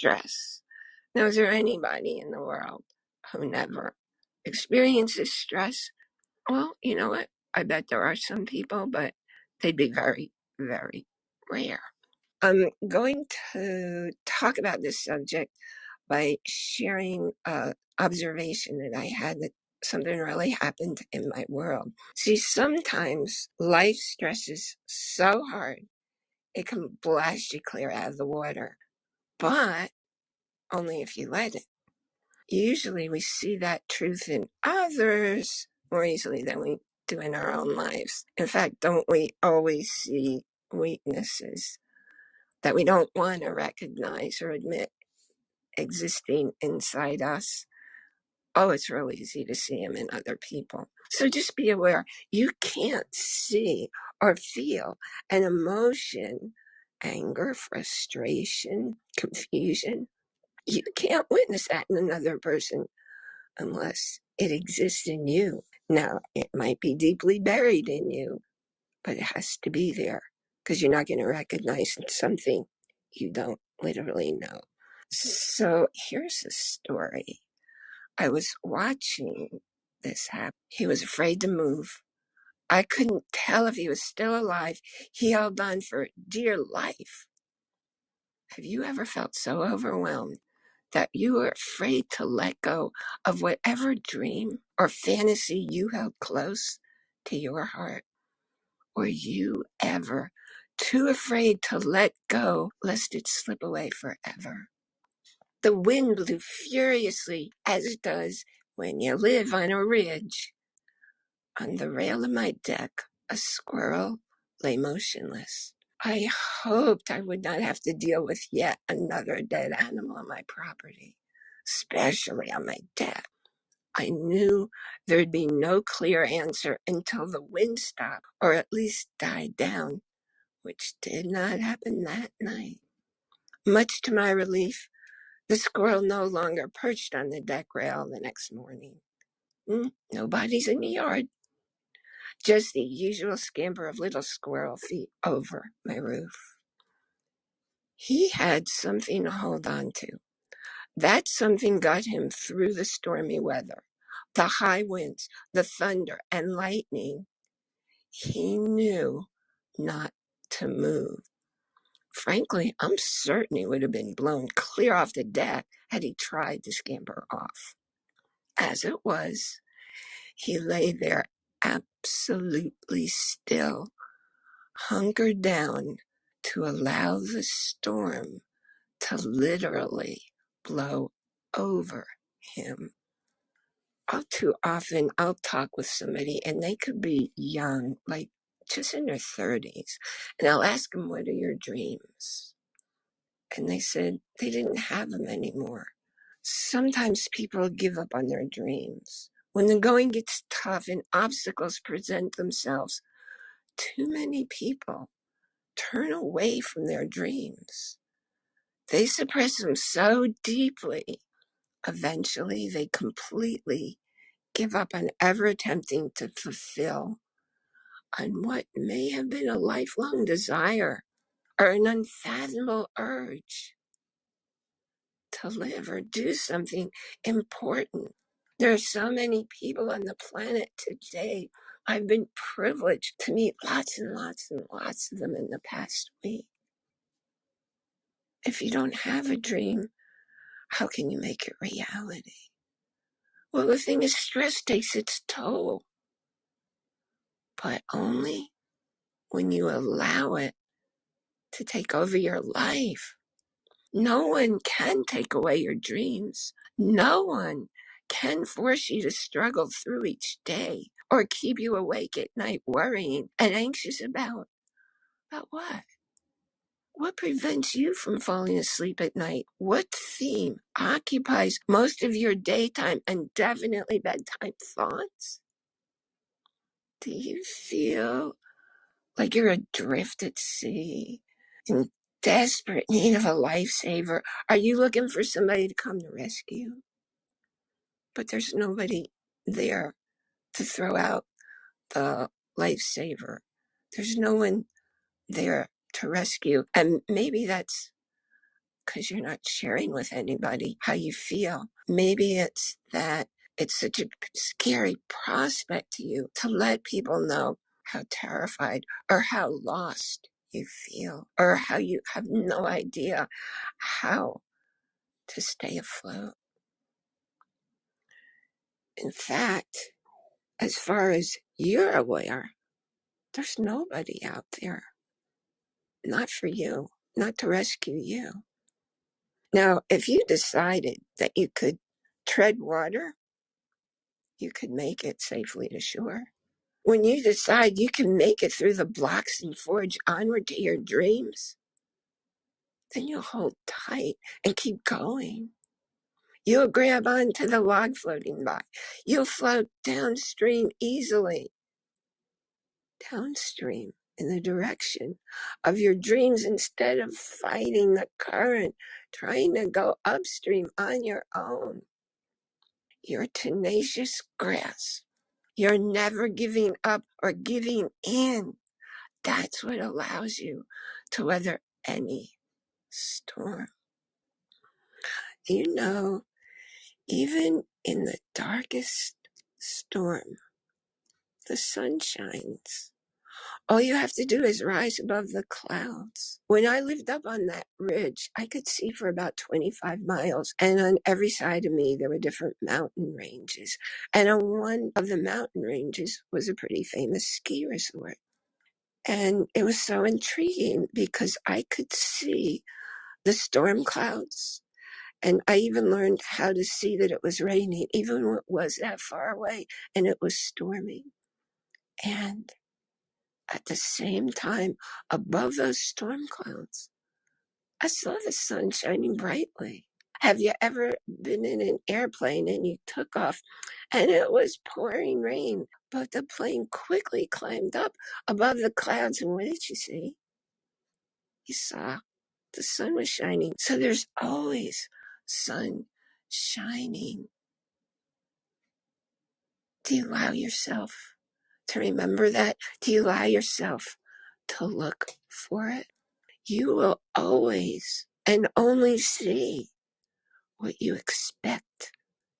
stress. Now, is there anybody in the world who mm-hmm. never experiences stress? Well, you know what? I bet there are some people, but they'd be very, very rare. I'm going to talk about this subject by sharing an observation that I had that something really happened in my world. See, sometimes life stresses so hard it can blast you clear out of the water, but only if you let it. Usually we see that truth in others more easily than we do in our own lives. In fact, don't we always see weaknesses that we don't want to recognize or admit existing inside us? Oh, it's real easy to see them in other people. So just be aware you can't see or feel an emotion, anger, frustration, confusion. You can't witness that in another person unless it exists in you. Now, it might be deeply buried in you, but it has to be there because you're not going to recognize something you don't literally know. So here's a story. I was watching this happen. He was afraid to move. I couldn't tell if he was still alive. He held on for dear life. Have you ever felt so overwhelmed that you were afraid to let go of whatever dream or fantasy you held close to your heart? Were you ever too afraid to let go lest it slip away forever? The wind blew furiously as it does when you live on a ridge. On the rail of my deck, a squirrel lay motionless. I hoped I would not have to deal with yet another dead animal on my property, especially on my deck. I knew there'd be no clear answer until the wind stopped, or at least died down, which did not happen that night. Much to my relief, the squirrel no longer perched on the deck rail the next morning. Hmm, nobody's in the yard, just the usual scamper of little squirrel feet over my roof. He had something to hold on to. That something got him through the stormy weather, the high winds, the thunder and lightning. He knew not to move. Frankly, I'm certain he would have been blown clear off the deck had he tried to scamper off. As it was, he lay there absolutely still, hunkered down to allow the storm to literally blow over him. All too often, I'll talk with somebody and they could be young, like just in their 30s, and I'll ask them, What are your dreams? And they said they didn't have them anymore. Sometimes people give up on their dreams. When the going gets tough and obstacles present themselves, too many people turn away from their dreams. They suppress them so deeply, eventually they completely give up on ever attempting to fulfill on what may have been a lifelong desire or an unfathomable urge to live or do something important. There are so many people on the planet today. I've been privileged to meet lots and lots and lots of them in the past week. If you don't have a dream, how can you make it reality? Well, the thing is, stress takes its toll, but only when you allow it to take over your life. No one can take away your dreams. No one can force you to struggle through each day or keep you awake at night worrying and anxious about about what? What prevents you from falling asleep at night? What theme occupies most of your daytime and definitely bedtime thoughts? Do you feel like you're adrift at sea in desperate need of a lifesaver? Are you looking for somebody to come to rescue? But there's nobody there to throw out the lifesaver. There's no one there to rescue. And maybe that's because you're not sharing with anybody how you feel. Maybe it's that it's such a scary prospect to you to let people know how terrified or how lost you feel or how you have no idea how to stay afloat. In fact, as far as you're aware, there's nobody out there, not for you, not to rescue you. Now, if you decided that you could tread water, you could make it safely to shore. When you decide you can make it through the blocks and forge onward to your dreams, then you'll hold tight and keep going. You'll grab onto the log floating by. You'll float downstream easily, downstream in the direction of your dreams instead of fighting the current, trying to go upstream on your own. Your tenacious grasp. You're never giving up or giving in. That's what allows you to weather any storm. You know, even in the darkest storm, the sun shines. All you have to do is rise above the clouds. When I lived up on that ridge, I could see for about 25 miles, and on every side of me, there were different mountain ranges. And on one of the mountain ranges was a pretty famous ski resort. And it was so intriguing because I could see the storm clouds. And I even learned how to see that it was raining, even when it was that far away and it was storming. And at the same time, above those storm clouds, I saw the sun shining brightly. Have you ever been in an airplane and you took off and it was pouring rain, but the plane quickly climbed up above the clouds and what did you see? You saw the sun was shining. So there's always sun shining. Do you allow yourself to remember that? Do you allow yourself to look for it? You will always and only see what you expect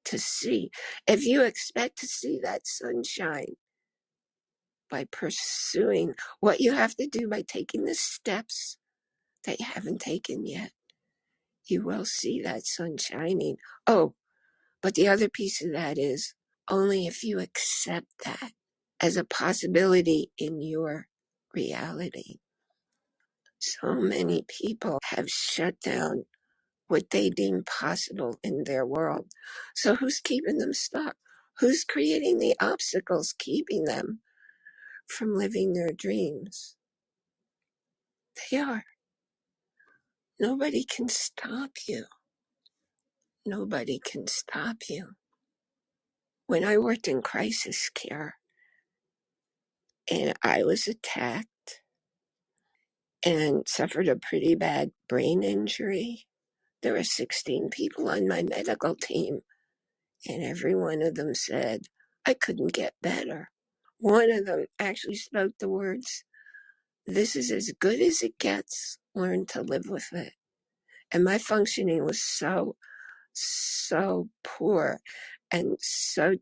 to see. If you expect to see that sunshine by pursuing what you have to do by taking the steps that you haven't taken yet, you will see that sun shining. Oh, but the other piece of that is only if you accept that as a possibility in your reality. So many people have shut down what they deem possible in their world. So who's keeping them stuck? Who's creating the obstacles keeping them from living their dreams? They are. Nobody can stop you. Nobody can stop you. When I worked in crisis care and I was attacked and suffered a pretty bad brain injury, there were 16 people on my medical team, and every one of them said I couldn't get better One of them actually spoke the words, This is as good as it gets. Learn to live with it. And my functioning was so, so poor and so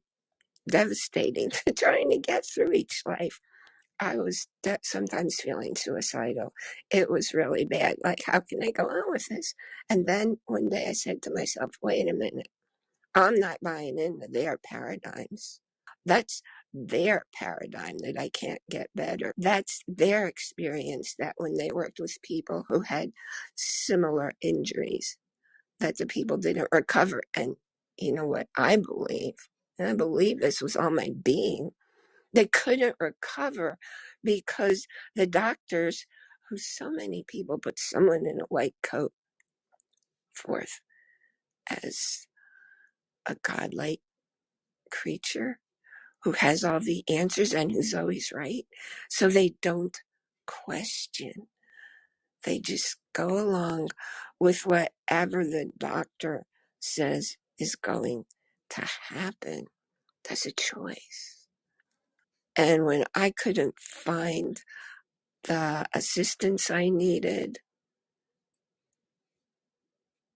devastating to trying to get through each life. I was de- sometimes feeling suicidal. It was really bad. Like, how can I go on with this? And then one day I said to myself, wait a minute. I'm not buying into their paradigms. That's their paradigm that I can't get better. That's their experience that when they worked with people who had similar injuries, that the people didn't recover. And you know what I believe? And I believe this was all my being. They couldn't recover because the doctors, who so many people put someone in a white coat forth as a godlike creature who has all the answers and who's always right. So they don't question. They just go along with whatever the doctor says is going to happen. That's a choice. And when I couldn't find the assistance I needed,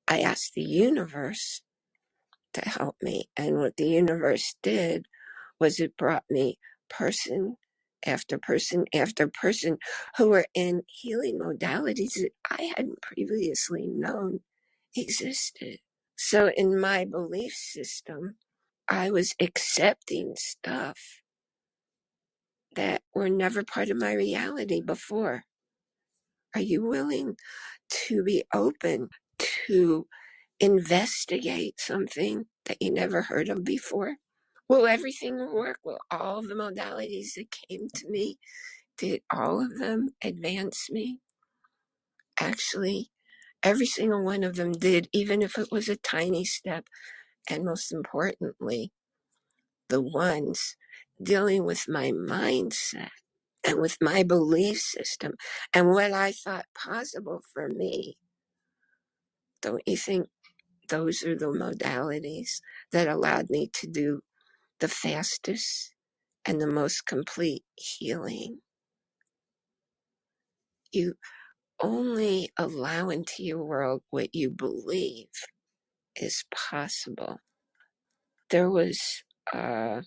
I asked the universe to help me. And what the universe did was it brought me person after person after person who were in healing modalities that I hadn't previously known existed. So in my belief system, I was accepting stuff that were never part of my reality before. Are you willing to be open to investigate something that you never heard of before? Will everything work? Will all of the modalities that came to me, did all of them advance me? Actually, every single one of them did, even if it was a tiny step. And most importantly, the ones dealing with my mindset and with my belief system and what I thought possible for me. Don't you think those are the modalities that allowed me to do the fastest and the most complete healing? You only allow into your world what you believe is possible. There was, uh,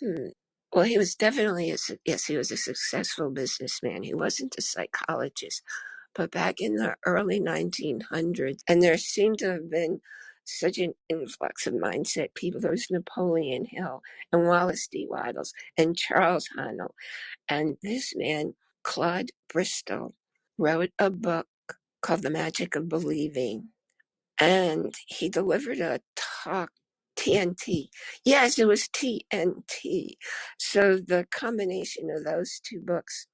hmm, well, he was definitely, a, yes, he was a successful businessman. He wasn't a psychologist but back in the early 1900s, and there seemed to have been such an influx of mindset people. There was Napoleon Hill and Wallace D. Wattles and Charles Haanel. And this man, Claude Bristol, wrote a book called The Magic of Believing. And he delivered a talk, TNT. Yes, it was TNT. So the combination of those two books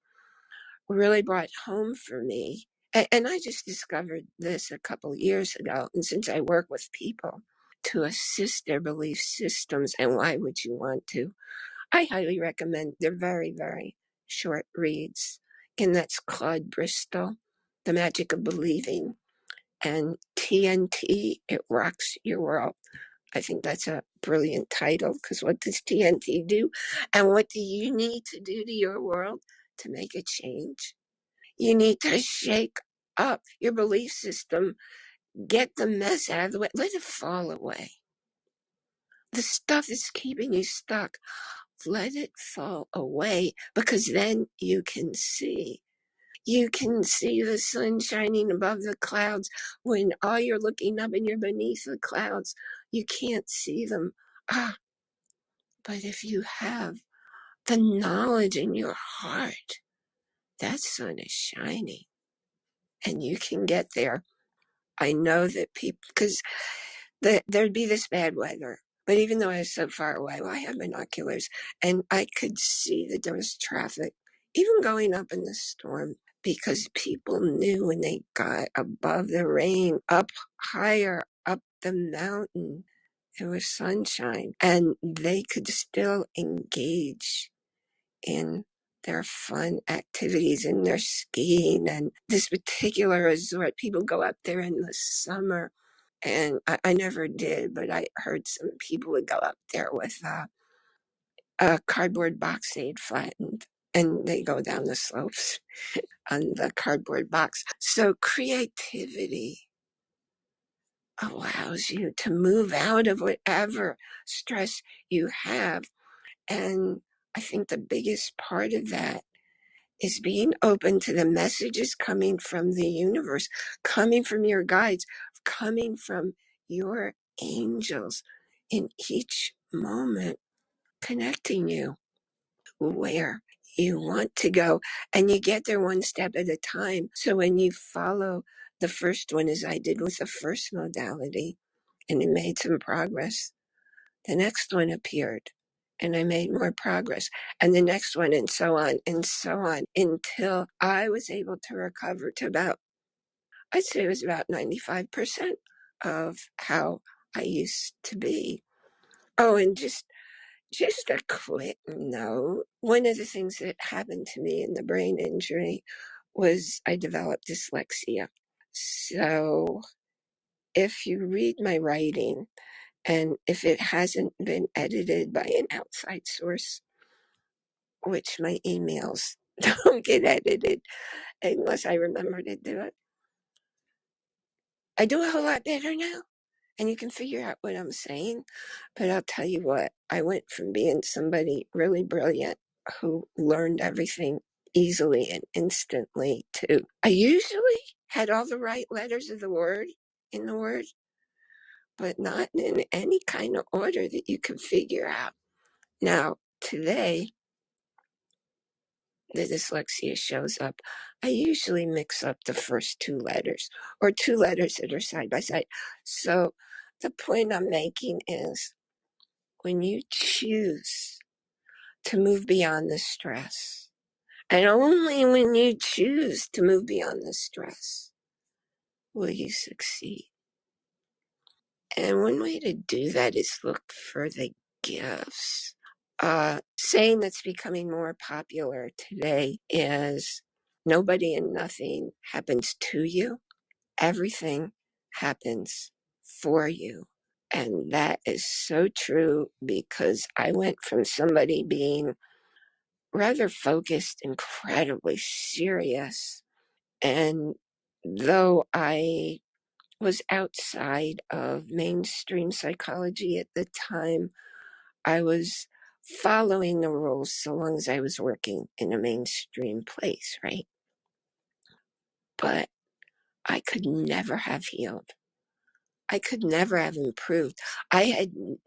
really brought home for me. And, I just discovered this a couple years ago. And since I work with people to assist their belief systems, and why would you want to? I highly recommend. They're very, very short reads. And that's Claude Bristol, The Magic of Believing, and TNT, It Rocks Your World. I think that's a brilliant title because what does TNT do? And what do you need to do to your world to make a change? You need to shake up your belief system. Get the mess out of the way. Let it fall away. The stuff that's keeping you stuck, let it fall away because then you can see. You can see the sun shining above the clouds when all you're looking up and you're beneath the clouds. You can't see them. Ah, but if you have the knowledge in your heart, that sun is shining and you can get there I know that people, because the, there'd be this bad weather. But even though I was so far away, well, I had binoculars and I could see that there was traffic, even going up in the storm, because people knew when they got above the rain, up higher, up the mountain, there was sunshine and they could still engage in their fun activities and their skiing and this particular resort. People go up there in the summer and I, I never did, but I heard some people would go up there with a, a cardboard box they'd flattened and they go down the slopes on the cardboard box. So creativity allows you to move out of whatever stress you have. And I think the biggest part of that is being open to the messages coming from the universe, coming from your guides, coming from your angels in each moment, connecting you where you want to go. And you get there one step at a time. So when you follow the first one, as I did with the first modality, and it made some progress, the next one appeared and I made more progress and the next one and so on and so on until I was able to recover to about, I'd say it was about 95% of how I used to be. Oh, and just, just a quick note. One of the things that happened to me in the brain injury was I developed dyslexia. So if you read my writing, And if it hasn't been edited by an outside source, which my emails don't get edited unless I remember to do it, I do a whole lot better now. And you can figure out what I'm saying. But I'll tell you what, I went from being somebody really brilliant who learned everything easily and instantly to I usually had all the right letters of the word in the word, but not in any kind of order that you can figure out. Now, today, the dyslexia shows up. I usually mix up the first two letters or two letters that are side by side. So the point I'm making is when you choose to move beyond the stress, and only when you choose to move beyond the stress will you succeed. And one way to do that is look for the gifts. Uh, saying that's becoming more popular today is nobody and nothing happens to you. Everything happens for you. And that is so true because I went from somebody being rather focused, incredibly serious. And though I was outside of mainstream psychology at the time, I was following the rules so long as I was working in a mainstream place, right? But I could never have healed. I could never have improved. I had n-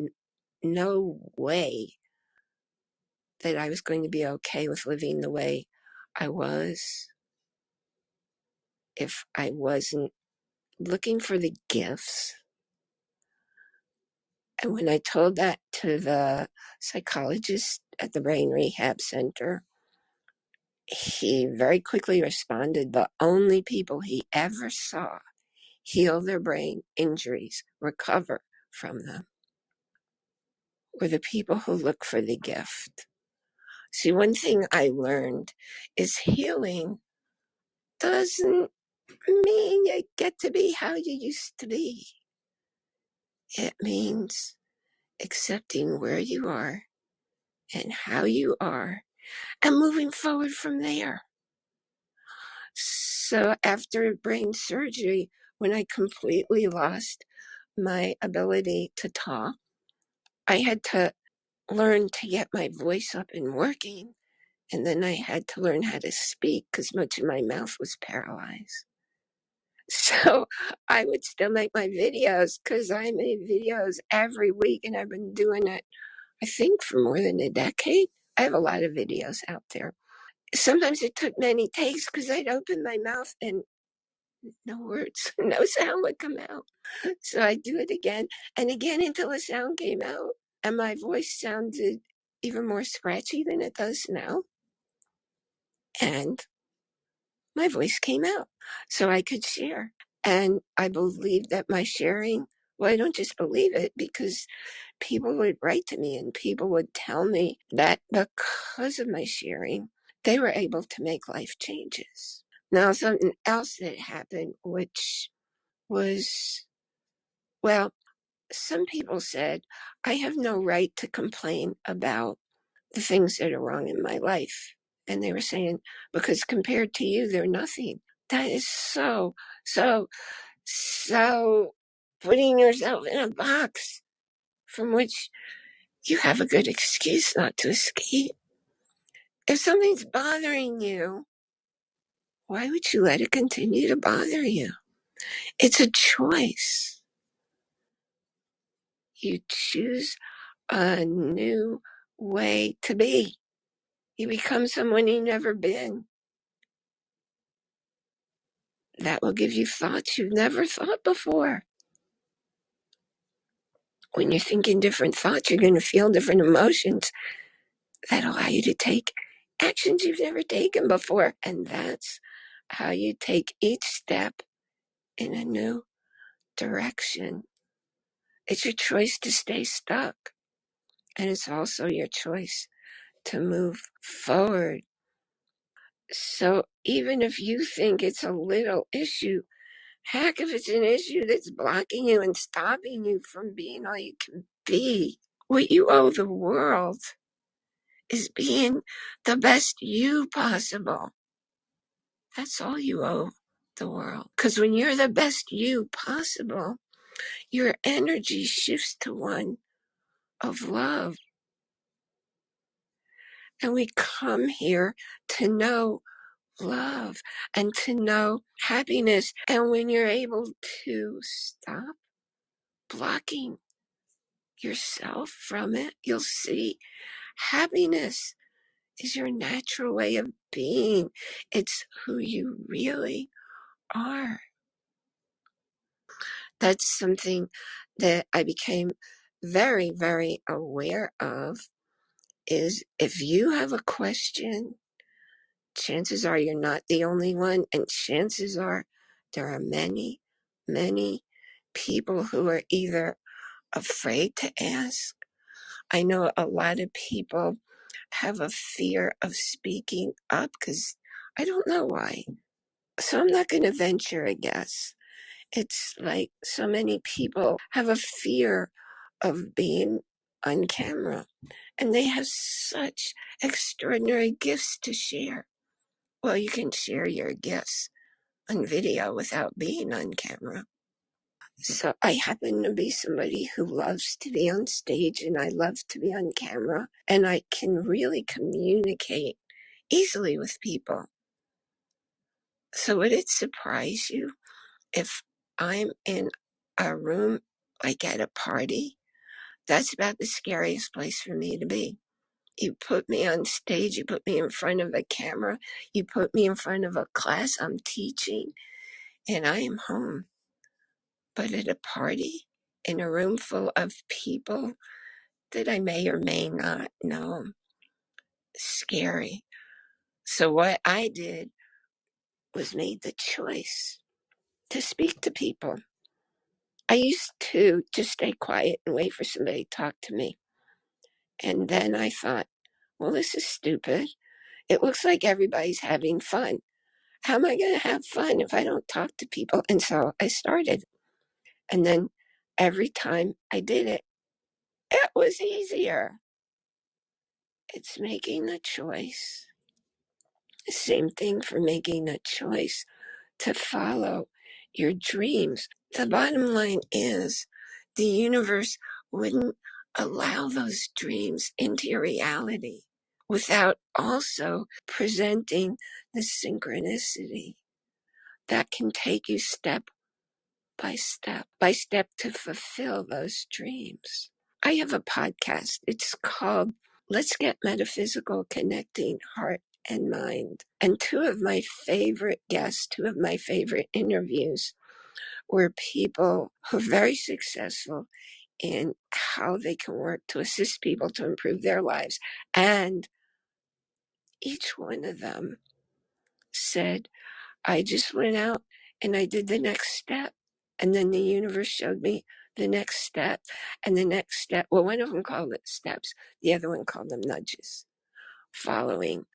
no way that I was going to be okay with living the way I was if I wasn't looking for the gifts. And when I told that to the psychologist at the Brain Rehab Center, he very quickly responded the only people he ever saw heal their brain injuries, recover from them, were the people who look for the gift. See, one thing I learned is healing doesn't mean you get to be how you used to be. It means accepting where you are and how you are and moving forward from there. So after brain surgery, when I completely lost my ability to talk, I had to learn to get my voice up and working. And then I had to learn how to speak because much of my mouth was paralyzed. So I would still make my videos because I made videos every week and I've been doing it, I think, for more than a decade. I have a lot of videos out there. Sometimes it took many takes because I'd open my mouth and no words, no sound would come out. So I'd do it again and again until the sound came out. And my voice sounded even more scratchy than it does now. And my voice came out so I could share. And I believe that my sharing, well, I don't just believe it because people would write to me and people would tell me that because of my sharing, they were able to make life changes. Now, something else that happened, which was, well, some people said, I have no right to complain about the things that are wrong in my life. And they were saying, because compared to you, they're nothing. That is so, so, so putting yourself in a box from which you have a good excuse not to escape. If something's bothering you, why would you let it continue to bother you? It's a choice. You choose a new way to be. You become someone you've never been. That will give you thoughts you've never thought before. When you're thinking different thoughts, you're going to feel different emotions that allow you to take actions you've never taken before. And that's how you take each step in a new direction. It's your choice to stay stuck. And it's also your choice to move forward. So even if you think it's a little issue, heck, if it's an issue that's blocking you and stopping you from being all you can be, what you owe the world is being the best you possible. That's all you owe. the world. Because when you're the best you possible, your energy shifts to one of love. And we come here to know love and to know happiness. And when you're able to stop blocking yourself from it, you'll see happiness is your natural way of being. It's who you really are. That's something that I became very, very aware of is if you have a question, chances are you're not the only one. And chances are there are many, many people who are either afraid to ask. I know a lot of people have a fear of speaking up because I don't know why. So I'm not going to venture a guess. It's like so many people have a fear of being on camera and they have such extraordinary gifts to share. Well, you can share your gifts on video without being on camera. So I happen to be somebody who loves to be on stage and I love to be on camera and I can really communicate easily with people. So would it surprise you if I'm in a room like at a party? That's about the scariest place for me to be. You put me on stage, you put me in front of a camera, you put me in front of a class I'm teaching, and I am home. But at a party, in a room full of people that I may or may not know, scary. So what I did was made the choice to speak to people. I used to just stay quiet and wait for somebody to talk to me. And then I thought, well, this is stupid. It looks like everybody's having fun. How am I going to have fun if I don't talk to people? And so I started. And then every time I did it, it was easier. It's making the choice. Same thing for making a choice to follow your dreams. The bottom line is the universe wouldn't allow those dreams into reality without also presenting the synchronicity that can take you step by step by step to fulfill those dreams. I have a podcast. It's called Let's Get Metaphysical Connecting Heart and Mind. And two of my favorite guests, two of my favorite interviews were people who are very successful in how they can work to assist people to improve their lives. And each one of them said, I just went out and I did the next step. And then the universe showed me the next step and the next step. Well, one of them called it steps, the other one called them nudges. Following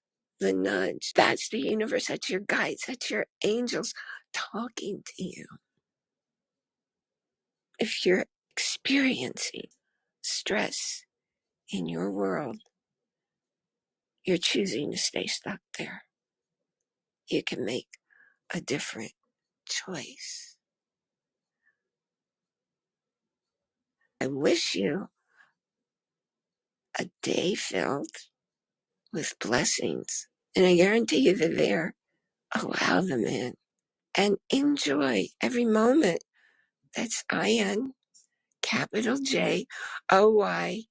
the nudge. That's the universe. That's your guides. That's your angels talking to you. If you're experiencing stress in your world, you're choosing to stay stuck there. You can make a different choice. I wish you a day filled with blessings. And I guarantee you they're there. Allow them in and enjoy every moment. That's I N capital J O Y